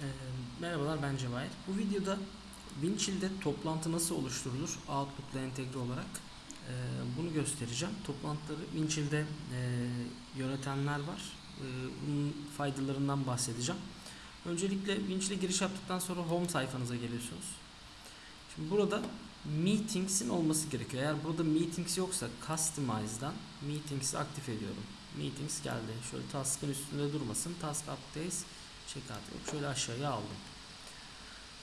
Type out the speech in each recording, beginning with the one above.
Ee, merhabalar ben Cevahir. Bu videoda Winchill'de toplantı nasıl oluşturulur Outlook'la entegre olarak ee, bunu göstereceğim. Toplantıları Winchill'de e, yönetenler var. Ee, bunun faydalarından bahsedeceğim. Öncelikle Winchill'e giriş yaptıktan sonra home sayfanıza geliyorsunuz. Şimdi burada Meetings'in olması gerekiyor. Eğer burada Meetings yoksa Customize'dan Meetings'i aktif ediyorum. Meetings geldi. Şöyle task'ın üstünde durmasın. Task Updates Check yok. Şöyle aşağıya aldım.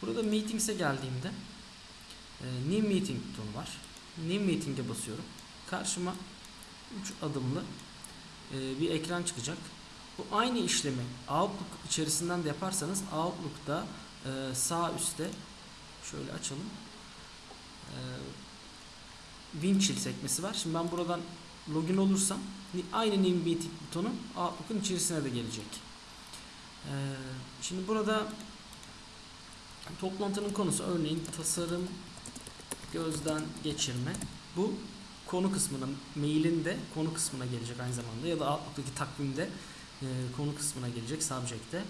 Burada Meetings'e geldiğimde e, New Meeting butonu var. New Meeting'e basıyorum. Karşıma 3 adımlı e, bir ekran çıkacak. Bu aynı işlemi Outlook içerisinden de yaparsanız Outlook'ta e, sağ üstte şöyle açalım. E, Winchill sekmesi var. Şimdi ben buradan login olursam aynı New Meeting butonu Outlook'un içerisine de gelecek. Şimdi burada toplantının konusu örneğin tasarım gözden geçirme. Bu konu kısmına, mailin de konu kısmına gelecek aynı zamanda ya da Outlook'taki takvimde e, konu kısmına gelecek subject'te.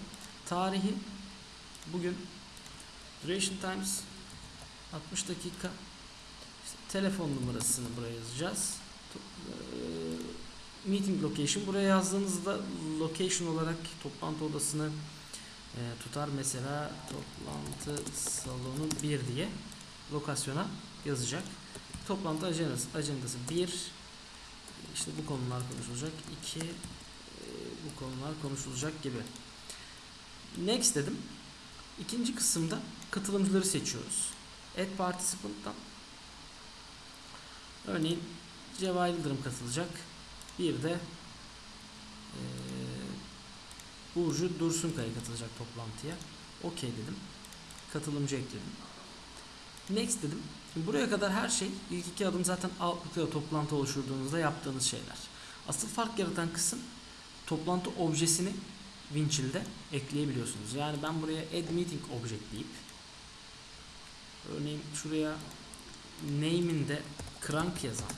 Tarihi bugün duration times 60 dakika işte telefon numarasını buraya yazacağız. E, meeting location buraya yazdığınızda location olarak toplantı odasını e, tutar mesela toplantı salonu 1 diye lokasyona yazacak. Toplantı agendası, agendası 1 işte bu konular konuşulacak 2 bu konular konuşulacak gibi. Next dedim. İkinci kısımda katılımcıları seçiyoruz. Add participant'tan örneğin Cevahir Yıldırım katılacak. Bir de eee Burcu Dursunkaya katılacak toplantıya. Okey dedim. Katılımcı ekledim. Next dedim. Şimdi buraya kadar her şey ilk iki adım zaten Outlook'ta toplantı oluşturduğunuzda yaptığınız şeyler. Asıl fark yaratan kısım toplantı objesini Winchill'de ekleyebiliyorsunuz. Yani ben buraya add meeting object deyip örneğin şuraya name'inde crank yazan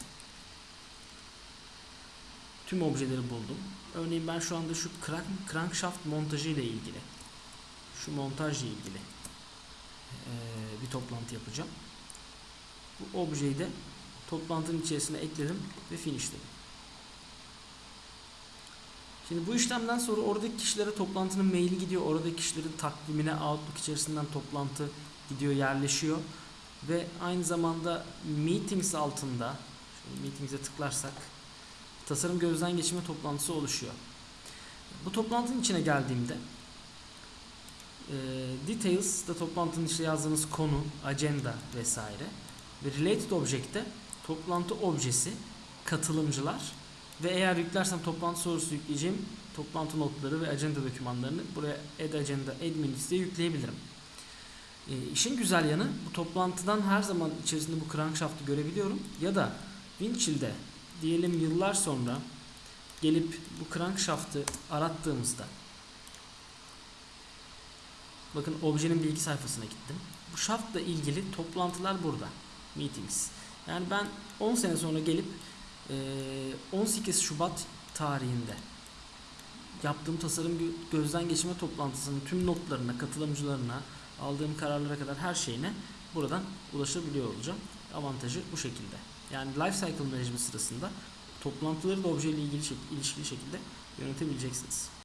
tüm objeleri buldum. Örneğin ben şu anda şu crank, crankshaft montajı ile ilgili şu montajla ilgili eee, bir toplantı yapacağım. Bu objeyi de toplantının içerisine ekledim ve finishledim. Şimdi bu işlemden sonra oradaki kişilere toplantının maili gidiyor. Oradaki kişilerin takvimine Outlook içerisinden toplantı gidiyor, yerleşiyor. Ve aynı zamanda Meetings altında Meetings'e tıklarsak tasarım gözden geçirme toplantısı oluşuyor. Bu toplantının içine geldiğimde e, Details da toplantının içine yazdığınız konu, agenda vesaire ve Related Object'te toplantı objesi, katılımcılar ve eğer yüklersem toplantı sorusu yükleyeceğim toplantı notları ve agenda dokümanlarını buraya Add Agenda, Add Minutes diye yükleyebilirim. E, işin güzel yanı bu toplantıdan her zaman içerisinde bu crankshaft'ı görebiliyorum ya da Winchill'de diyelim yıllar sonra gelip bu crankshaft'ı arattığımızda bakın objenin bilgi sayfasına gittim. Bu shaft'la ilgili toplantılar burada. Meetings. Yani ben 10 sene sonra gelip eee, 18 Şubat tarihinde yaptığım tasarım gö- gözden geçirme toplantısının tüm notlarına, katılımcılarına, aldığım kararlara kadar her şeyine buradan ulaşabiliyor olacağım. Avantajı bu şekilde. Yani life cycle management sırasında toplantıları da objeyle ilgili ilişkili şekilde yönetebileceksiniz.